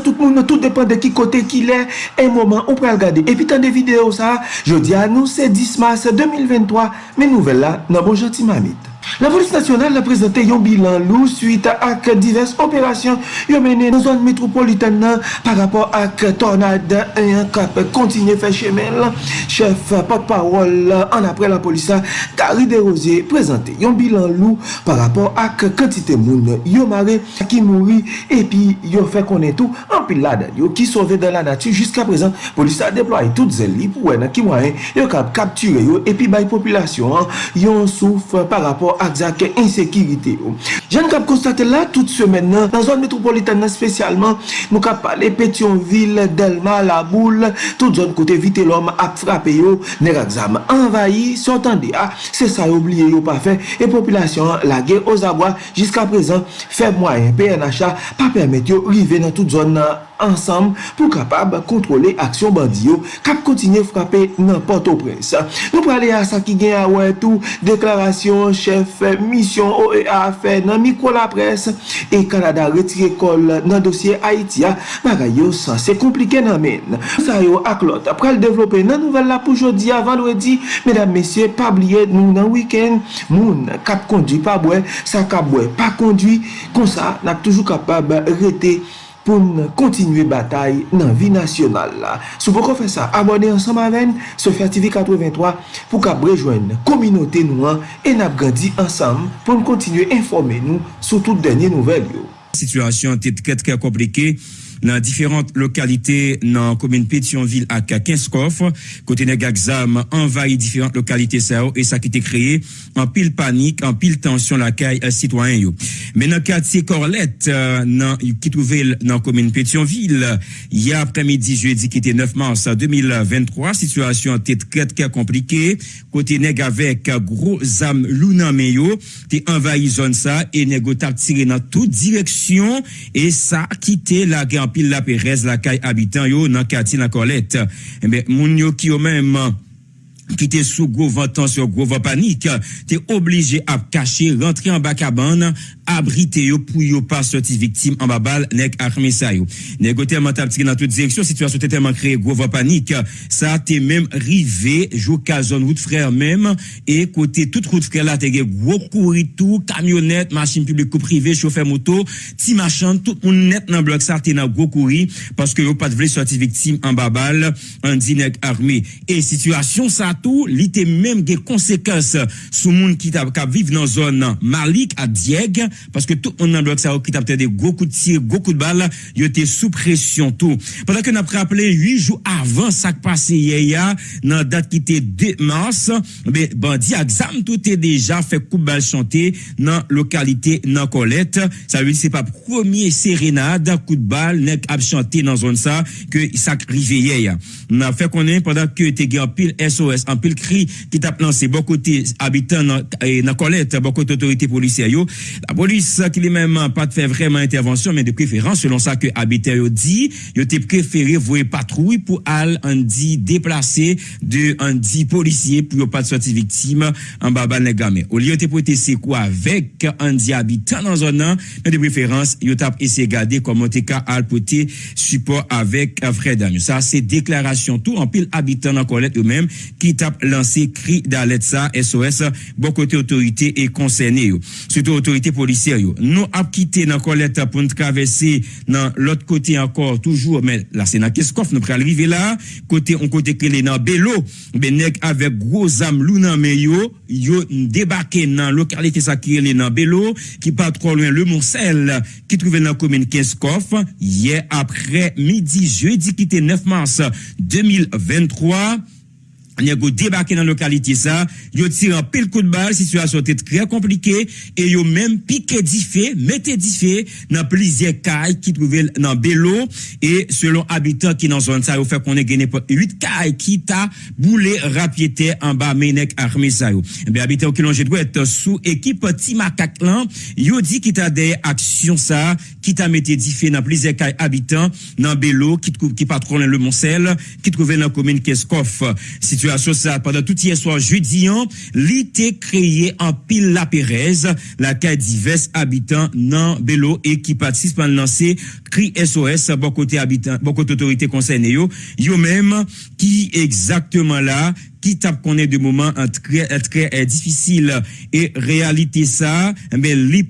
Tout le monde, tout dépend de qui côté qu'il est, un moment, on peut regarder. Et puis, tant vidéos, ça, je dis à nous, c'est 10 mars 2023, mes nouvelles là, dans bon gentil mamite. La polis nasyonal la prezente yon bilan lou suite ak divers operasyon yon mene nan zon metropolitan nan par rapport ak tornade yon kap kontinye fè chemel. Chef potpawol an apre la polisa Gary Desrosiers prezente yon bilan lou par rapport ak kantite moun yon mare ki mouri epi yon fè konen tou an pil lade yon ki sove de la natu jiska prezant polisa deploye tout zeli pou wè nan ki mwen yon kap kapture yon epi bay populasyon yon souf par rapport rapport ak zake insekirite yo. Jan kap konstate la tout semen nan, nan zon metropolitan nan spesyalman, nou kap pale Petionville, Delma, La Boule, tout zon kote vite lom ap frape yo, ner ak zam envayi, sotande a, se sa yo oubliye yo pa fe, e populasyon lage ozabwa, jiska prezan, feb mwayen PNH pa permet yo rive nan tout zon nan ansam pou kapab kontrole aksyon bandiyo kap kontinye frape nan Port-au-Prince. Nou prale a sa ki gen a wè tou, deklarasyon chef fè misyon OEA fè nan mikou la pres e Kanada retire kol nan dosye Haitia bagay yo san se komplike nan men. Sa yo ak lot apral devlope nan nouvel la pou jodi avan lwedi medan mesye pabliye nou nan wiken moun kap kondwi pa bwe sa kap bwe pa kondwi kon sa nap toujou kapab rete pou nou kontinue batay nan vi nasyonal la. Sou pou kon fè sa, abone ansan maven, Sofya TV 83 pou ka brejwen kominote nou an en ap gandhi ansan pou nou kontinue informe nou sou tout denye nouvel yo. Situasyon tit ket ke komplike. Nan diferant lokalite nan komine Petionville ak Kinskof, kote neg aksam envayi diferant lokalite sa yo, e sa ki te kreye an pil panik, an pil tansyon lakay sitwanyo. Men nan kati korlet nan ki touvel nan komine Petionville, ya apremidi jeudi ki te 9 mars 2023, situasyon te tret ke komplike, kote neg avek gro zam lounan meyo, te envayi zon sa, e neg o tap tire nan tout direksyon, e sa ki te lage an pil la perez la kay abitan yo nan kati nan kolet. Eh moun yo ki yo menm ki te sou gwo vantan sou gwo vapanik, te oblije ap kache rentre an bakaban abrite yo pou yo pa soti viktim an babal nek arme sa yo. Nego telman tap tire nan tout direksyon, situasyon te telman kreye gouvan panik, sa te menm rive, jou ka zon wout frèr menm, e kote tout wout frèr la te ge gouv kouri tou, kamyonet, machin publik kou prive, choufer moto, ti machan, tout moun net nan blok sa te nan gouv kouri, paske yo pat vle soti viktim an babal, an di nek arme. E situasyon sa tou, li te menm ge konsekans sou moun ki tap kap vive nan zon nan Malik, a Dieg, parce que tout le monde dans le ça a tapé des gros coups de tir, gros coups de balle, il était sous pression tout. Pendant que nous avons rappelé 8 jours avant ça qui passé hier, dans la date qui était 2 mars, mais bandit exam tout est déjà fait coup de balle chanter dans localité dans Colette. Ça veut dire c'est pas premier sérénade coup de balle nèg a chanté dans zone ça que ça arrivé hier. N'a fait qu'on est pendant que t'es en pile SOS, en pile cri qui t'a lancé bon côté habitant dans euh, Colette, bon côté autorité policière la polis ki li menman pat fe vreman intervensyon men de preferans selon sa ke abitan yo di yo te preferi vwe patroui pou al an di deplase de an di polisye pou yo pat soti viktim an babal negame ou li yo te pote se kwa vek an di abitan nan zon nan men de preferans yo tap ese gade komote ka al pote support avek vredan yo sa se deklarasyon tou an pil abitan nan kolet yo menm ki tap lanse kri da let sa SOS bo kote otorite e konsene yo. Soutou commissaire. Nous avons quitté dans Colette pour nous traverser dans l'autre côté encore, toujours, mais là c'est dans Keskov, nous prenons arriver là, côté, on côté que dans Bello, Benek avec gros âme lounan mais yo, yo débarqué dans localité sacrée dans Bello, qui pas trop loin, le Moncel, qui trouvait dans la commune Keskov, hier après midi, jeudi, quitté 9 mars 2023, Nègo débarqué dans la localité ça, yo tiré un pile coup de balle, situation était très compliquée et yo même piqué diffé, mettez diffé dans plusieurs cailles qui trouvaient dans Bello et selon habitants qui dans zone ça, yo fait qu'on est gagné 8 cailles qui t'a boulé rapiété en bas Menek armé ça yo. Eh ben habitants qui l'ont être sous équipe Timakak lan, yo dit qui t'a des actions ça, qui t'a mettez diffé dans plusieurs cailles habitants dans Bello qui qui patronne le Moncel, qui trouvait dans la commune Keskoff. Situation ça pendant tout hier soir jeudi, l'été créé en pile la Pérez, la cas divers habitants non Bélo et qui participent à lancer cri SOS bon côté habitants, bon côté autorité concernée yo, yo même qui exactement là qui tape qu'on est de moments très, très difficile et réalité ça, mais les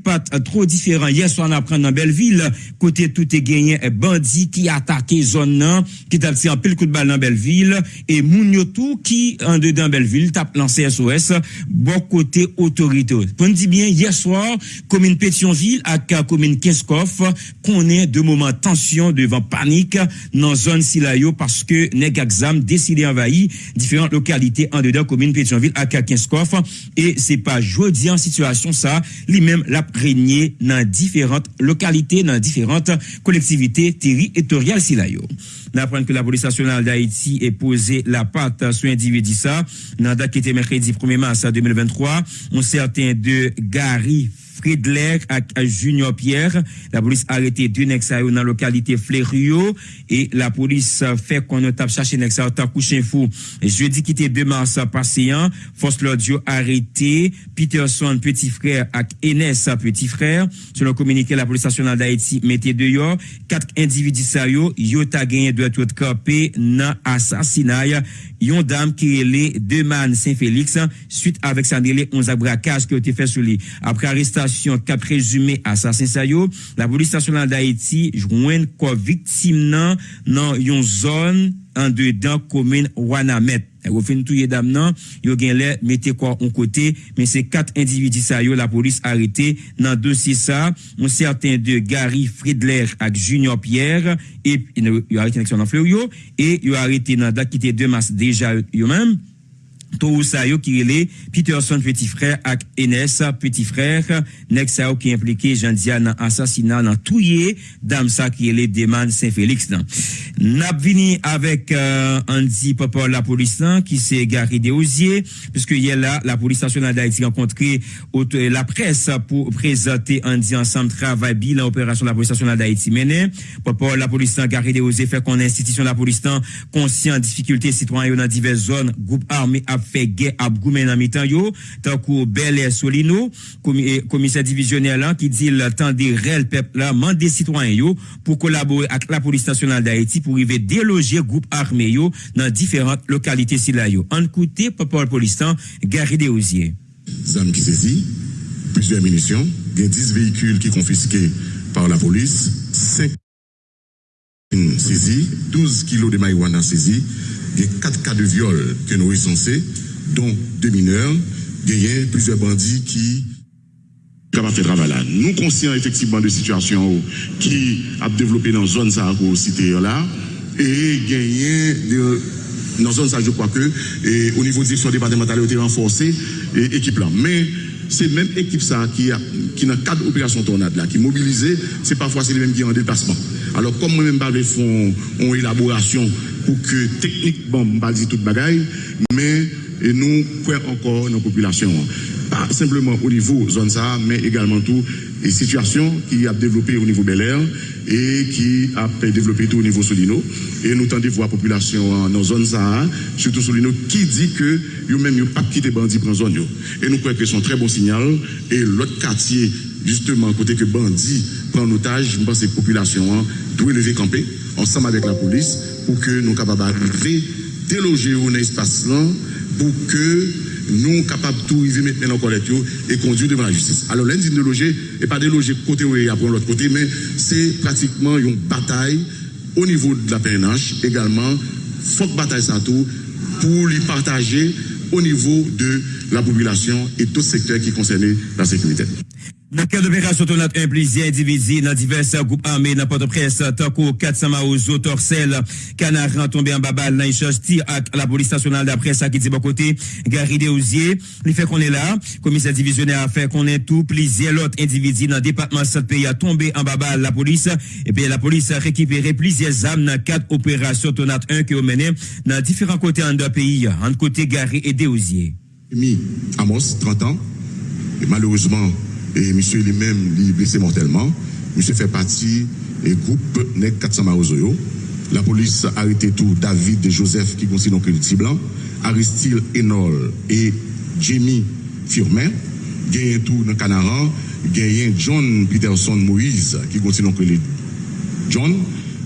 trop différents. Hier soir, on apprend dans Belleville, côté tout est gagné, bandit qui attaqué zone qui tape en pile coup de balle dans Belleville, et Mouniotou qui, en dedans Belleville, tape lancé SOS, bon côté autorité. On dit bien, hier soir, commune Pétionville, à commune Kinskoff, qu'on est de moments tension devant panique dans zone Silayo parce que Negexam décidé d'envahir différentes localités en dedans commune Pétionville à Kakinskoff et c'est pas jeudi en situation ça lui-même l'a régné dans différentes localités dans différentes collectivités territoriales silayo. N'apprend que la police nationale d'Haïti est posé la patte sur individu ça dans date qui était mercredi 1er mars 2023 on certain de Gary Fredler à Junior Pierre. La police a arrêté deux Nexayo dans la localité Fleurio et la police fait qu'on a tape chercher Nexayo tant couché fou. Jeudi qui était 2 mars passé, force l'audio arrêté Peterson petit frère et Enes petit frère. Selon communiqué, la police nationale d'Haïti mettait dehors quatre individus sérieux, yo ta gagné de tout capé dans assassinat yon dame qui est les deux man Saint-Félix suite avec sa 11 braquages qui ont été faits sur lui. Après arrestation populasyon ka prezume asasin sayo, la polis nasyonal da Haiti jwen kwa viktim nan nan yon zon an de dan komen wana met. E go fin touye dam nan, yo gen le mette kwa on kote, men se kat individi sa yo la polis arete nan dosi sa, moun certain de Gary Friedler ak Junior Pierre, e yo arete nan aksyon nan fleur yo, e yo arete nan dak ki te demas deja yo menm, tout ça yo qui est Peterson petit frère ak Enes petit frère. Nek ça qui impliqué Jean Diane assassinat dans touyer dame qui est Deman Saint-Félix nan. N'a vini avec euh, Andy Papa la police qui s'est garé des puisque hier là la police nationale d'Haïti rencontré la presse pour présenter Andy ensemble travail bilan opération de la police nationale d'Haïti mené. Papa la police garé des fait qu'on institution la police conscient difficulté citoyens dans diverses zones groupe armé fait guerre à goumen en yo, tant que Bel Solino, commissaire divisionnaire là, qui dit des réels peuple là, des citoyens yo, pour collaborer avec la police nationale d'Haïti pour arriver déloger groupe armé yo dans différentes localités si là yo. En côté, papa police Gary Desosiers. Zam qui saisit, plusieurs munitions, il y a 10 véhicules qui confisqués par la police, 5 saisis, 12 kilos de marijuana saisis, a quatre cas de viol que nous recensés, dont deux mineurs. Plusieurs bandits qui capables de travail là. Nous conscients effectivement de situation qui a développé dans la zone ça cité là et gagné dans la zone ça je crois que et au niveau de direction départementale été renforcé et équipe là mais c'est même équipe ça qui a qui dans cadre d'opération tornade là qui mobilisée c'est parfois c'est les mêmes qui sont en déplacement alors comme moi-même je font une élaboration pour que techniquement, je ne dire toute bagaille, mais et nous croyons encore dans la population. Pas simplement au niveau zone ça, mais également tout les situations qui a développé au niveau Bel Air et qui a développé tout au niveau Solino. Et nous tendons voir la population dans la zone ça, surtout Solino, qui dit que eux même pas quitté bandit dans zone. Et nous croyons que c'est un très bon signal. Et l'autre quartier, justement, côté que bandit prend en otage, je pense que la population doit lever camper ensemble avec la police pour que nous capables d'arriver, déloger dans l'espace là, pour que nous capables de tout arriver maintenant en collecte et conduire devant la justice. Alors l'un de loger et pas déloger côté et après l'autre côté, mais c'est pratiquement une bataille au niveau de la PNH également, faut bataille ça tout pour les partager au niveau de la population et tout secteur qui concerne la sécurité. Dans le cadre d'opération Tonat, un plaisir divisé dans divers groupes armés dans Port-au-Prince, qu'au 400 Maozo, Torcel, Canaran tombé en babal, dans les choses, à la police nationale d'après ça qui dit bon côté, Gary Deosier, il fait qu'on est là, commissaire divisionnaire a fait qu'on est tout, plaisir l'autre individu dans le département de pays a tombé en babal, la police, et puis la police a récupéré plusieurs armes dans quatre opérations Tonat 1 qui ont mené dans différents côtés en deux pays, en côté Gary et Deosier. Mi Amos, 30 ans, et malheureusement, et monsieur lui-même, il est blessé mortellement. Monsieur fait partie du groupe NEC 400 Marozoyo. La police a arrêté tout David et Joseph qui considèrent que le blanc. Aristide Enol et Jamie Firmin. Gagné tout dans Canaran, gagné John Peterson Moïse qui continue que les John.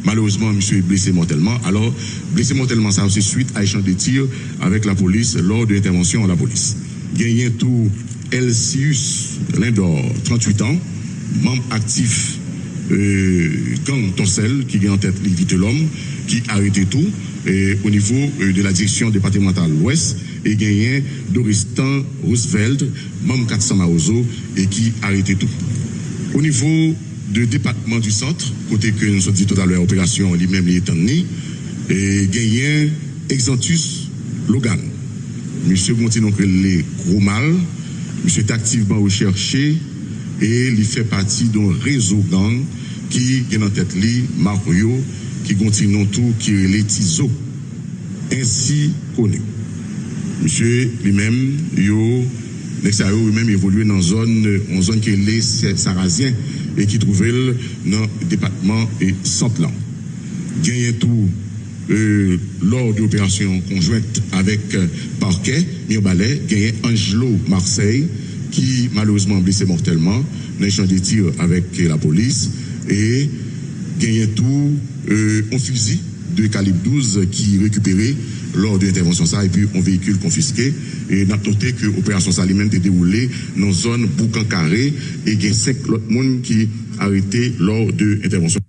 Malheureusement, monsieur est blessé mortellement. Alors, blessé mortellement, ça aussi suite à échange de tirs avec la police lors de l'intervention à la police. Gagné tout Elsius Lindor, 38 ans, membre actif euh, gang Toncel, qui est en tête de l'homme, qui a arrêté tout et, au niveau euh, de la direction départementale ouest et gagné Doristan Roosevelt, membre 400 Maozo, et qui a arrêté tout. Au niveau du département du centre, côté que nous avons dit tout à l'heure, opération lui-même est et gagné Exantus Logan. Monsieur continue les gros mal, monsieur est activement recherché et il fait partie d'un réseau gang qui est en tête li Mario qui continue tout qui est les Tizo. Ainsi connu. Monsieur lui-même, yo, l'extérieur lui-même évolué dans zone, zone qui est les Sarasiens et qui trouvait le département et centre Gagné tout euh, lors de l'opération conjointe avec euh, Parquet, Mirbalet, gagné Angelo Marseille, qui malheureusement blessé mortellement dans échange de tirs avec la police et gagné tout euh, un fusil de calibre 12 qui récupéré lors de l'intervention ça et puis un véhicule confisqué et n'a noté que l'opération Salimène était déroulée dans une zone boucan carré et il y a cinq autres personnes qui arrêtés lors de l'intervention.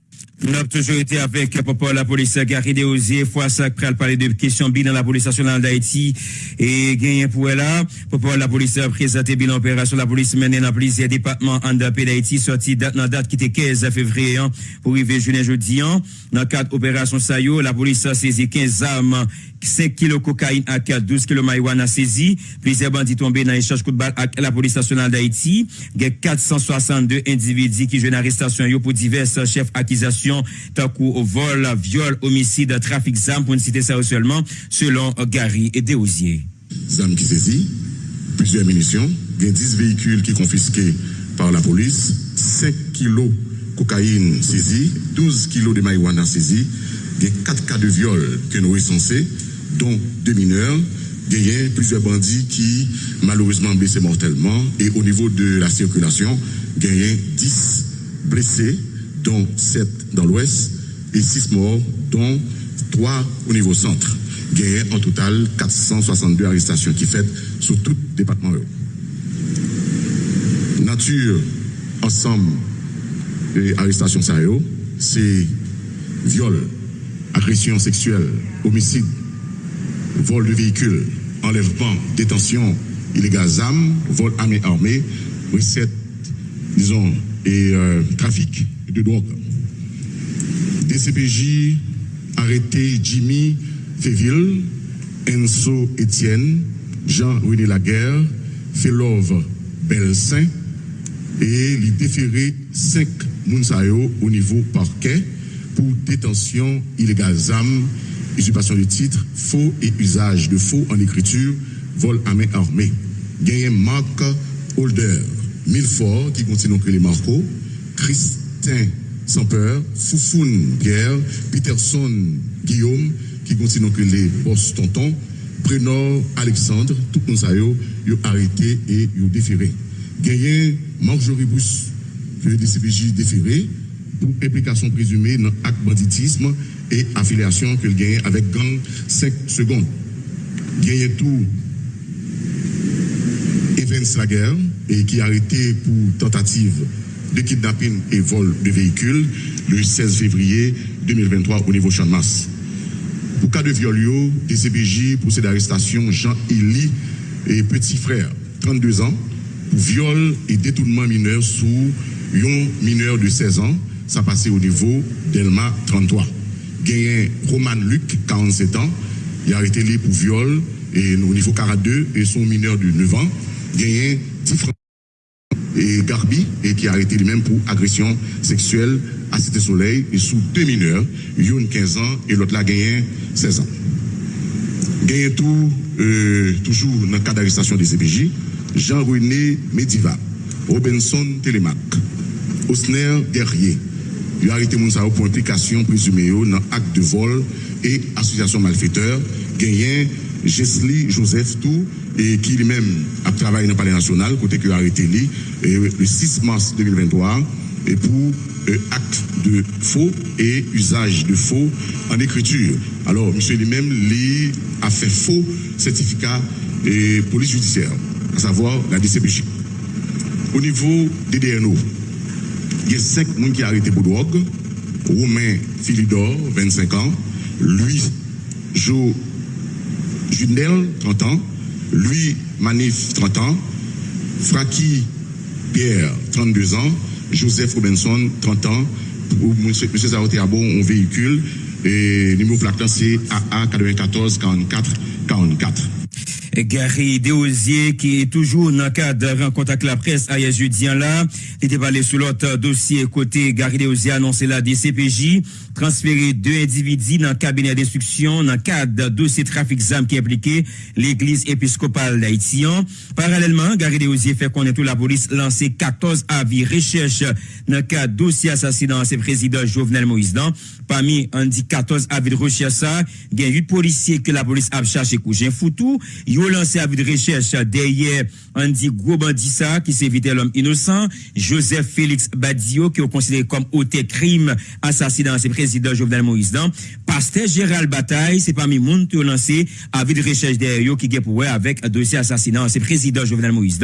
Nous avons toujours été avec papa la police Gary Desosiers, fois ça après parler de questions bilan la police nationale d'Haïti et gagné pour elle là. Papa la police a présenté bilan opération la police menée dans plusieurs départements en d'Haïti sorti date dans date qui était 15 février hein, pour arriver juin jeudi hein. Dans quatre opérations Sayo, la police a saisi 15 armes 5 kg cocaïne à 4, 12 kg marijuana saisi. Plusieurs bandits tombés dans l'échange coup de balle avec la police nationale d'Haïti. Il y a 462 individus qui jouent en arrestation pour divers chefs d'acquisition, tant au vol, viol, homicide, trafic d'armes, pour ne citer ça seulement, selon Gary et Desosiers. Zam qui saisit, plusieurs munitions, il y a 10 véhicules qui confisqués par la police, 5 kg cocaïne saisie, 12 kg de marijuana saisie, il y a 4 cas de viol que nous recensés, dont deux mineurs. Il y a plusieurs bandits qui malheureusement blessés mortellement. Et au niveau de la circulation, il y a 10 blessés, dont 7 dans l'ouest, et 6 morts, dont 3 au niveau centre. Il en total 462 arrestations qui faites sur tout département. Nature, ensemble, et arrestations sérieuses, c'est viol, agression sexuelle, homicide, vol de véhicules, enlèvement, détention illégale d'armes, vol armé armé, recette, disons, et euh, trafic de drogue. DCPJ arrêté Jimmy Féville, Enzo Etienne, Jean-René Laguerre, Felove Belsin et lui déféré 5 Mounsayo au niveau parquet pour détention illégale d'armes usurpation de titre, faux et usage de faux en écriture, vol à main armée. Gagné Marc Holder, Milfort, qui continue que les Marco, Christin Sans peur, Foufoun Pierre, Peterson Guillaume, qui continue que les boss tonton, Prénor Alexandre, tout le monde a arrêté et ont déféré. Gagné Marjorie Bousse, le DCPJ déféré, pour implication présumée dans l'acte banditisme et affiliation qu'il gagne avec gang 5 secondes. Gagne tout Evans Laguerre et qui arrêté pour tentative de kidnapping et vol de véhicules le 16 février 2023 au niveau Chanmas. Pour cas de viol, DCBJ procède d'arrestation Jean-Élie et petit frère, 32 ans, pour viol et détournement mineur sous un mineur de 16 ans, ça passait au niveau d'Elma 33 gagné Roman Luc, 47 ans, il a arrêté pour viol et au niveau 42 et son mineur de 9 ans, gagné Tifran et Garbi et qui a arrêté lui-même pour agression sexuelle à Cité Soleil et sous deux mineurs, une 15 ans et l'autre là gagné 16 ans. Gagné tout, euh, toujours dans le cas d'arrestation des CPJ, Jean-René Mediva, Robinson Telemac, Osner Derrier, il a arrêté Mounsao pour implication présumée dans acte de vol et association malfaiteur, gagné Jesli Joseph Tout, et qui lui-même a travaillé dans le Palais national, côté que arrêté lui, le 6 mars 2023, et pour euh, acte de faux et usage de faux en écriture. Alors, monsieur lui-même, lui a fait faux certificat et police judiciaire, à savoir la DCPJ. Au niveau des DNO, il y a cinq personnes qui ont arrêté pour drogue. Romain Philidor, 25 ans. Lui, Jo Junel, 30 ans. Lui, Manif, 30 ans. Fraki Pierre, 32 ans. Joseph Robinson, 30 ans. Zaroté a bon, un véhicule. Et numéro plaque c'est AA 94 44 44. Gary Deosier, qui est toujours dans le cadre de rencontre avec la presse hier jeudi là, il était parlé sur l'autre dossier côté Gary Deosier annoncé la DCPJ, transféré deux individus dans le cabinet d'instruction dans le cadre de dossier trafic ZAM qui impliquait l'église épiscopale d'Haïtien. Parallèlement, Gary Deosier fait connaître la police lancé 14 avis recherche dans le cadre dossier assassinat c'est président Jovenel Moïse. Parmi un dit 14 avis de recherche, il y a 8 policiers que la police a cherché coucher foutou. Ils lancé avis de recherche derrière dit gros bandissa qui s'évitait l'homme innocent, Joseph Félix Badio qui est considéré comme auteur crime assassinat c'est président Jovenel Moïse. Pasteur Gérald Bataille, c'est parmi monde qui ont lancé avis de recherche derrière qui est pour avec un dossier assassinat c'est président Jovenel Moïse.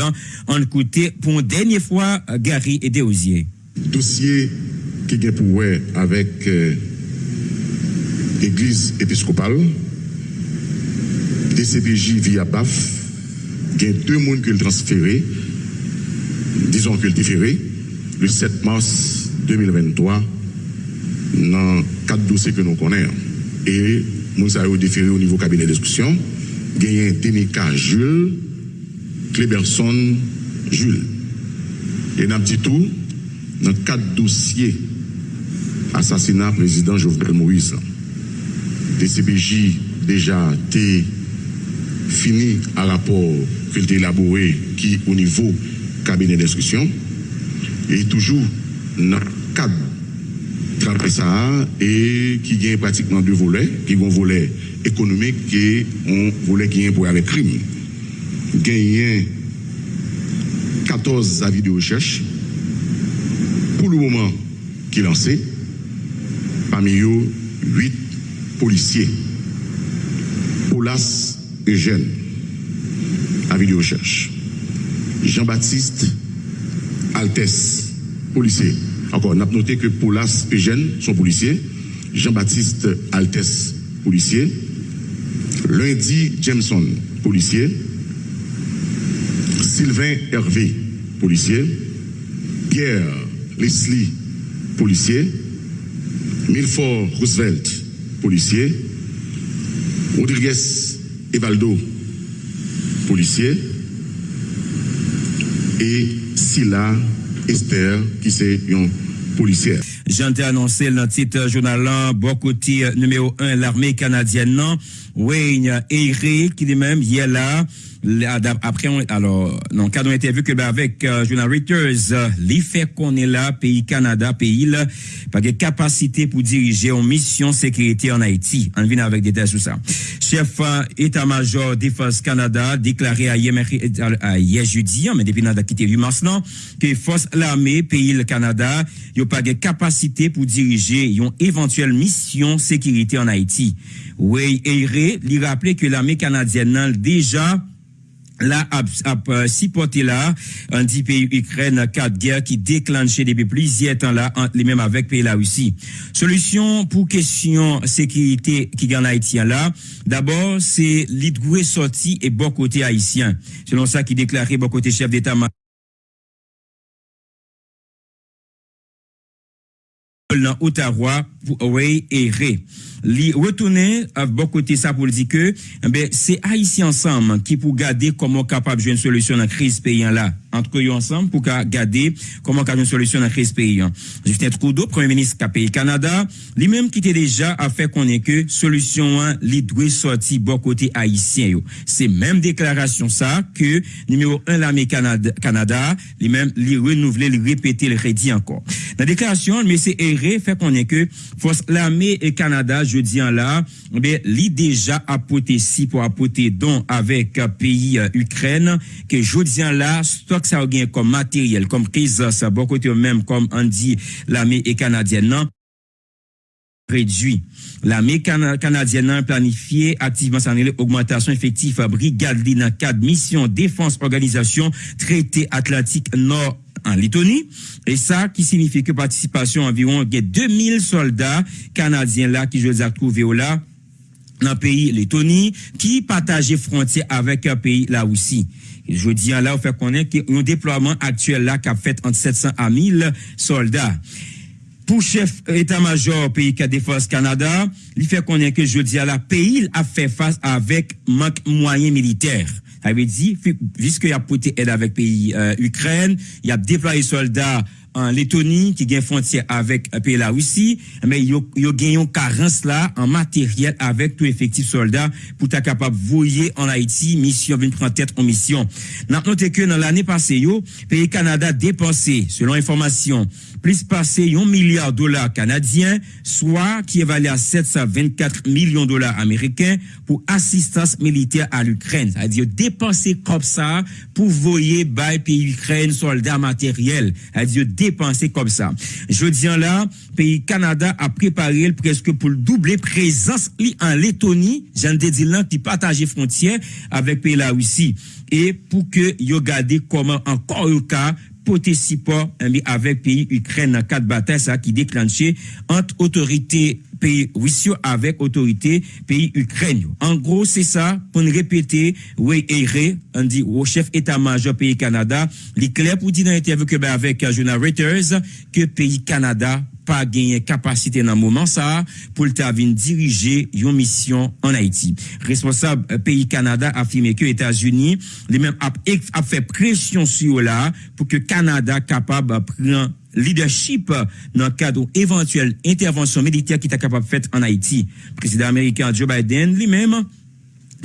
On écoutait pour une dernière fois Gary et Deosier. Dossier qui est pour avec euh, Église épiscopale, DCPJ via BAF, il y a deux mondes qui ont transféré, disons que différé, le 7 mars 2023, dans quatre dossiers que nous connaissons. Et nous avons différé au niveau cabinet d'instruction. Il y a Ténika Jules, Cléberson Jules. Et dans petit tour, dans quatre dossiers assassinat président Jovenel Moïse. DCPJ déjà été fini à rapport qu'il a élaboré qui au niveau cabinet d'instruction et toujours dans le cadre de ça et qui gagne pratiquement deux volets, qui ont un volet économique et un volet qui est pour avec crime. Gagne 14 avis de recherche pour le moment qui lancé, parmi eux 8 policiers. Eugène, avis de recherche. Jean-Baptiste Altès, policier. Encore, on a noté que Paulas Eugène sont policiers. Jean-Baptiste Altès, policier. Lundi Jameson, policier. Sylvain Hervé, policier. Pierre Leslie, policier. Milford Roosevelt, policier. Rodriguez Evaldo, policier. Et Silla Esther, qui c'est un policier. J'en ai annoncé dans le titre journal Bokoti numéro 1, l'armée canadienne, non, Wayne Eyre, qui lui-même, il là, après, on, alors, dans cadre interview que ben, avec euh, Journal Reuters, euh, fait qu'on est là, pays Canada, pays là, pas de capacité pour diriger une mission sécurité en Haïti. On vient avec des détails sur ça. Chef euh, état-major Défense Canada déclaré à hier, à hier jeudi, hein, mais depuis n'a quitté 8 mars, non, que force l'armée, pays le Canada, a pas de capacité pour diriger une éventuelle mission sécurité en Haïti. Oui, il rappelait que l'armée canadienne, déjà, Là, a supporté là, un dit pays Ukraine, quatre guerres qui déclenchaient depuis plusieurs temps là, les mêmes avec pays la Russie. Solution pour question sécurité qui gagne haïtien là, d'abord, c'est l'idgoué sorti et bon côté haïtien. Selon ça qui déclarait bon côté chef d'État lan Ottawa pou wey e re. Li retounen, bon kote sa pou li di ke, be, eh se a yisi ansam ki pou gade koman kapab jwen solusyon nan kriz peyen la. Entre eux ensemble pour garder comment une solution dans ce pays. Hein. Justin Trudeau, Premier ministre pays Canada, lui-même qui était déjà à faire qu'on que solution hein, li doit sortir bon côté haïtien. C'est même déclaration ça que numéro un l'armée Canada, Canada lui-même li renouveler, li répéter, le redit encore. La déclaration, mais c'est erré, fait qu'on que force l'armée et Canada, je dis en là, ben, li déjà apporté si pour apporter don avec pays euh, Ukraine, que je dis en là, stock ça a comme matériel, comme crise, ça bon côté même comme on dit l'armée et canadienne, non? réduit. L'armée canadienne a planifié activement sa augmentation effective brigade dans cadre mission défense organisation traité Atlantique Nord en Lettonie. Et ça qui signifie que participation environ 2000 soldats canadiens là qui je les ai trouvés là dans le pays Lettonie qui partageait frontière avec un pays là aussi. Je dis là, on fait connaître qu'il déploiement actuel là qui a fait entre 700 à 1000 soldats pour chef état-major pays qui défense Canada, il fait connaître que je dis à la pays a fait face avec manque moyens militaires. Ça veut dire, puisqu'il a porté aide avec pays euh, Ukraine, il a déployé soldats en Lettonie qui gagne frontière avec un pays la Russie, mais il y a carence là en matériel avec tout effectif soldat pour être capable de voyer en Haïti, mission venir prendre tête en mission. Noté que dans l'année passée, le pays Canada dépensé, selon information, plus passé un milliard de dollars canadiens, soit qui évalue à 724 millions de dollars américains pour assistance militaire à l'Ukraine. C'est-à-dire dépenser comme ça pour voyer by pays Ukraine soldats matériels. C'est-à-dire dépenser comme ça. Je dis là, pays Canada a préparé presque pour doubler présence en Lettonie, j'en dit là, qui partage frontières avec pays la Russie. Et pour que yo garde comment encore le cas participer avec pays Ukraine dans quatre batailles ça qui déclenché entre autorités pays Russie avec autorité pays Ukraine. En gros, c'est ça pour nous répéter oui et on dit au chef état-major pays Canada, l'éclair pour dire dans l'interview que ben, avec euh, journal Reuters que pays Canada pas gagné capacité dans le moment ça pour le diriger une mission en Haïti. Responsable euh, pays Canada a affirmé que États-Unis les mêmes a, fait pression sur là pour que Canada capable de prendre leadership dans le cadre éventuelle intervention militaire qui est capable de faire en Haïti. Président américain Joe Biden lui-même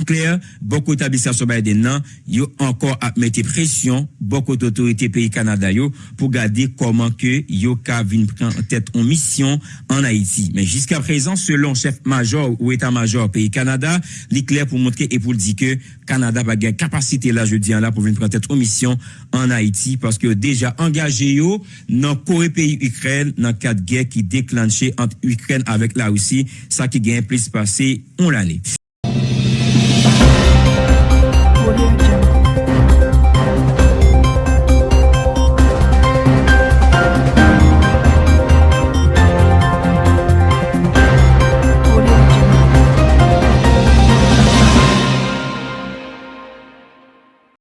clair, beaucoup d'établissements Biden nan, yo encore à mettre pression, beaucoup d'autorités pays Canada pour garder comment que yo ka vin prendre tête en mission en Haïti. Mais jusqu'à présent, selon chef-major ou état-major pays Canada, l'éclair pour montrer et pour dire que Canada va gagner capacité là, je dis là, pour venir prendre tête en mission en Haïti, parce que déjà engagé yo dans le pays Ukraine, dans quatre guerres qui déclenché entre Ukraine avec la Russie, ça qui gagne plus passé, on l'année.